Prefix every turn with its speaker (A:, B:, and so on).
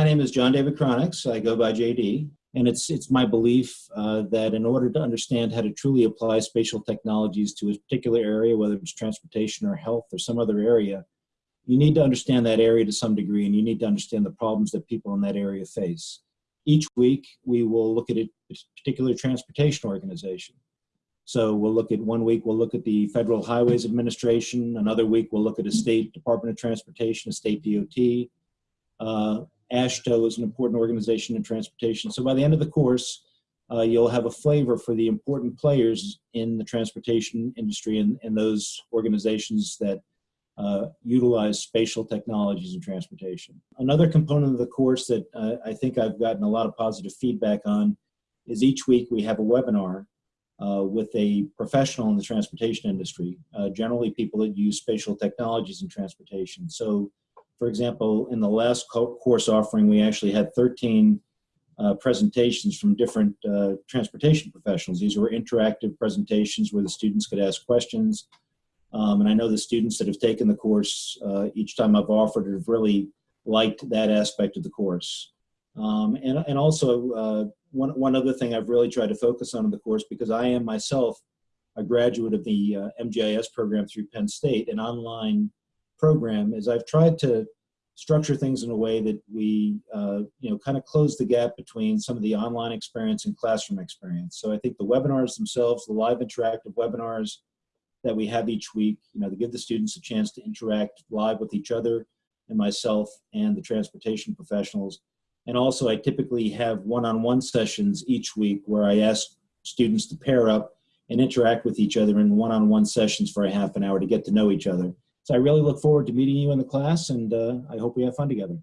A: My name is John David Chronix. I go by JD. And it's, it's my belief uh, that in order to understand how to truly apply spatial technologies to a particular area, whether it's transportation or health or some other area, you need to understand that area to some degree and you need to understand the problems that people in that area face. Each week, we will look at a particular transportation organization. So we'll look at one week, we'll look at the Federal Highways Administration. Another week, we'll look at a state Department of Transportation, a state DOT. Uh, AASHTO is an important organization in transportation. So by the end of the course, uh, you'll have a flavor for the important players in the transportation industry and, and those organizations that uh, utilize spatial technologies in transportation. Another component of the course that uh, I think I've gotten a lot of positive feedback on is each week we have a webinar uh, with a professional in the transportation industry, uh, generally people that use spatial technologies in transportation. So for example, in the last course offering, we actually had 13 uh, presentations from different uh, transportation professionals. These were interactive presentations where the students could ask questions. Um, and I know the students that have taken the course uh, each time I've offered have really liked that aspect of the course. Um, and, and also, uh, one, one other thing I've really tried to focus on in the course, because I am myself a graduate of the uh, MGIS program through Penn State, an online program is I've tried to structure things in a way that we, uh, you know, kind of close the gap between some of the online experience and classroom experience. So I think the webinars themselves, the live interactive webinars that we have each week, you know, to give the students a chance to interact live with each other and myself and the transportation professionals. And also I typically have one-on-one -on -one sessions each week where I ask students to pair up and interact with each other in one-on-one -on -one sessions for a half an hour to get to know each other. So I really look forward to meeting you in the class and uh, I hope we have fun together.